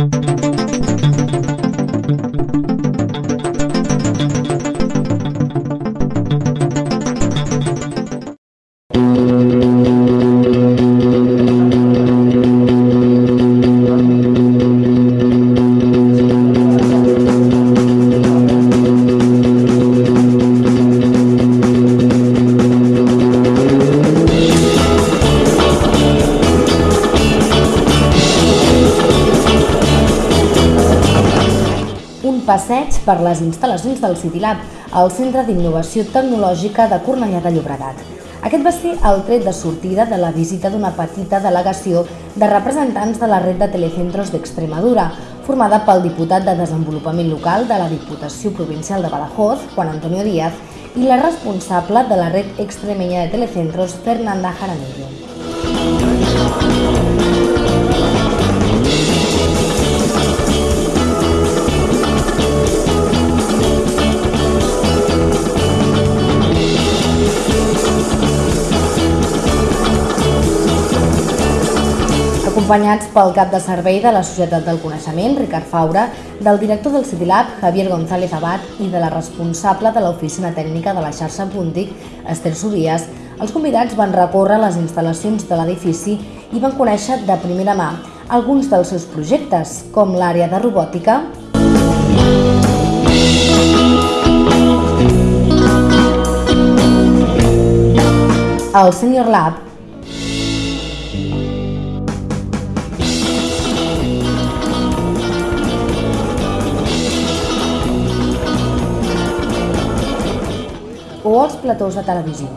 un per les instal·lacions del CityLab, el Centre d'Innovació Tecnològica de Cornellà de Llobregat. Aquest va ser el tret de sortida de la visita d'una petita delegació de representants de la red de telecentros d'Extremadura, formada pel diputat de Desenvolupament Local de la Diputació Provincial de Badajoz, Juan Antonio Díaz, i la responsable de la red extremeña de telecentros, Fernanda Jaramillo. Acompanyats pel cap de servei de la Societat del Coneixement, Ricard Faura, del director del CityLab, Javier González Abad, i de la responsable de l'Oficina Tècnica de la xarxa Puntic, Esther Subías, els convidats van recórrer les instal·lacions de l'edifici i van conèixer de primera mà alguns dels seus projectes, com l'àrea de robòtica, el Senior Lab platós de televisió.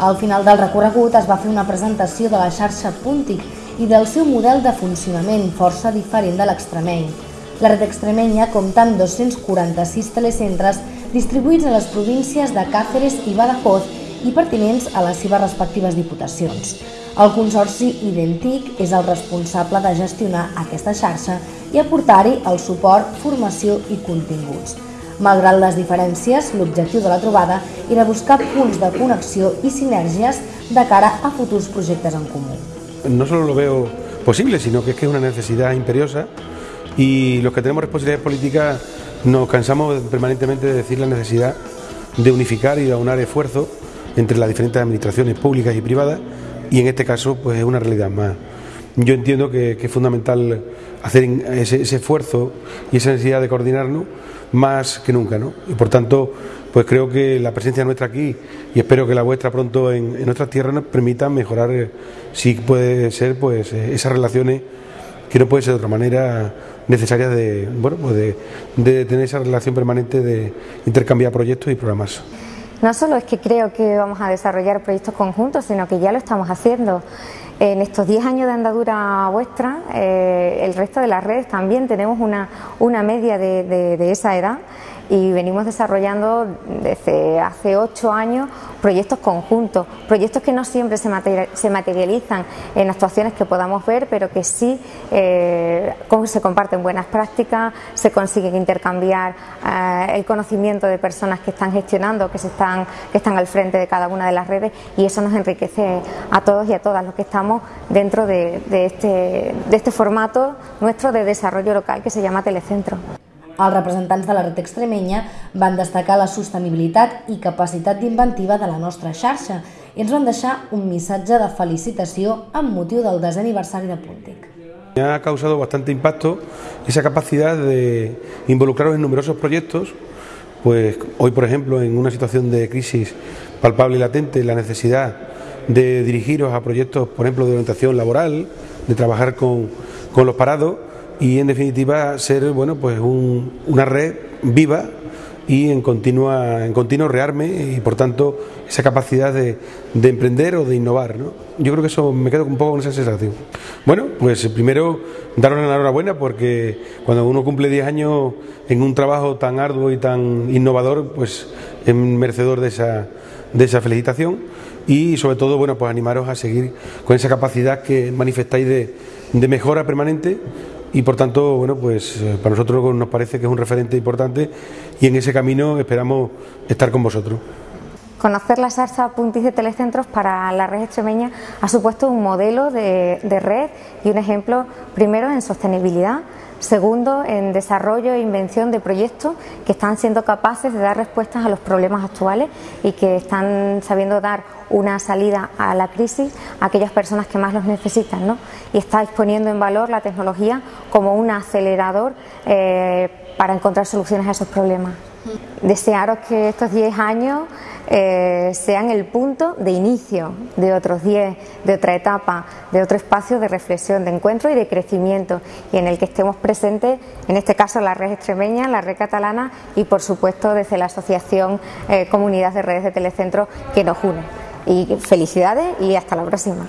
Al final del recorregut es va fer una presentació de la xarxa Puntic i del seu model de funcionament força diferent de l'extremeny. La red extremenya compta amb 246 telecentres distribuïts a les províncies de Càceres i Badajoz i pertinents a les seves respectives diputacions. El Consorci Identic és el responsable de gestionar aquesta xarxa i aportar-hi el suport, formació i continguts. Malgrat les diferències, l'objectiu de la trobada era buscar punts de connexió i sinergies de cara a futurs projectes en comú. No solo lo veo posible, sino que es que es una necesidad imperiosa y los que tenemos responsabilidades políticas nos cansamos permanentemente de decir la necesidad de unificar y de aunar esfuerzos entre las diferentes administraciones públicas y privadas y en este caso pues es una realidad más. Yo entiendo que, es fundamental hacer ese, ese, esfuerzo y esa necesidad de coordinarnos más que nunca, ¿no? Y por tanto, pues creo que la presencia nuestra aquí y espero que la vuestra pronto en, en nuestras tierras nos permita mejorar, eh, si puede ser, pues eh, esas relaciones que no puede ser de otra manera necesarias de, bueno, pues de tener esa relación permanente de intercambiar proyectos y programas. No solo es que creo que vamos a desarrollar proyectos conjuntos, sino que ya lo estamos haciendo. En estos 10 años de andadura vuestra, eh, el resto de las redes también tenemos una, una media de, de, de esa edad y venimos desarrollando desde hace ocho años proyectos conjuntos, proyectos que no siempre se, material, se materializan en actuaciones que podamos ver, pero que sí eh, se comparten buenas prácticas, se consigue intercambiar eh, el conocimiento de personas que están gestionando, que, se están, que están al frente de cada una de las redes y eso nos enriquece a todos y a todas los que estamos dentro de, de, este, de este formato nuestro de desarrollo local que se llama Telecentro. Els representants de la red extremenya van destacar la sostenibilitat i capacitat d'inventiva de la nostra xarxa i ens van deixar un missatge de felicitació amb motiu del desè aniversari de Puntic. Ha causado bastante impacto esa capacidad de involucraros en numerosos proyectos, pues hoy por ejemplo en una situación de crisis palpable y latente la necesidad de dirigiros a proyectos, por ejemplo, de orientación laboral, de trabajar con, con los parados y en definitiva ser bueno pues un, una red viva y en continua en continuo rearme y por tanto esa capacidad de, de emprender o de innovar ¿no? yo creo que eso me quedo un poco con esa sensación bueno pues primero daros la enhorabuena porque cuando uno cumple 10 años en un trabajo tan arduo y tan innovador pues es merecedor de esa, de esa felicitación y sobre todo bueno pues animaros a seguir con esa capacidad que manifestáis de, de mejora permanente y por tanto, bueno, pues eh, para nosotros nos parece que es un referente importante y en ese camino esperamos estar con vosotros. Conocer la Sarsa Puntis de Telecentros para la red extremeña ha supuesto un modelo de, de red y un ejemplo, primero, en sostenibilidad, Segundo, en desarrollo e invención de proyectos que están siendo capaces de dar respuestas a los problemas actuales y que están sabiendo dar una salida a la crisis a aquellas personas que más los necesitan. ¿no? Y está exponiendo en valor la tecnología como un acelerador eh, para encontrar soluciones a esos problemas. Desearos que estos 10 años eh, sean el punto de inicio de otros 10, de otra etapa, de otro espacio de reflexión, de encuentro y de crecimiento, y en el que estemos presentes, en este caso la red extremeña, la red catalana y por supuesto desde la Asociación eh, Comunidad de Redes de Telecentro que nos une. Y felicidades y hasta la próxima.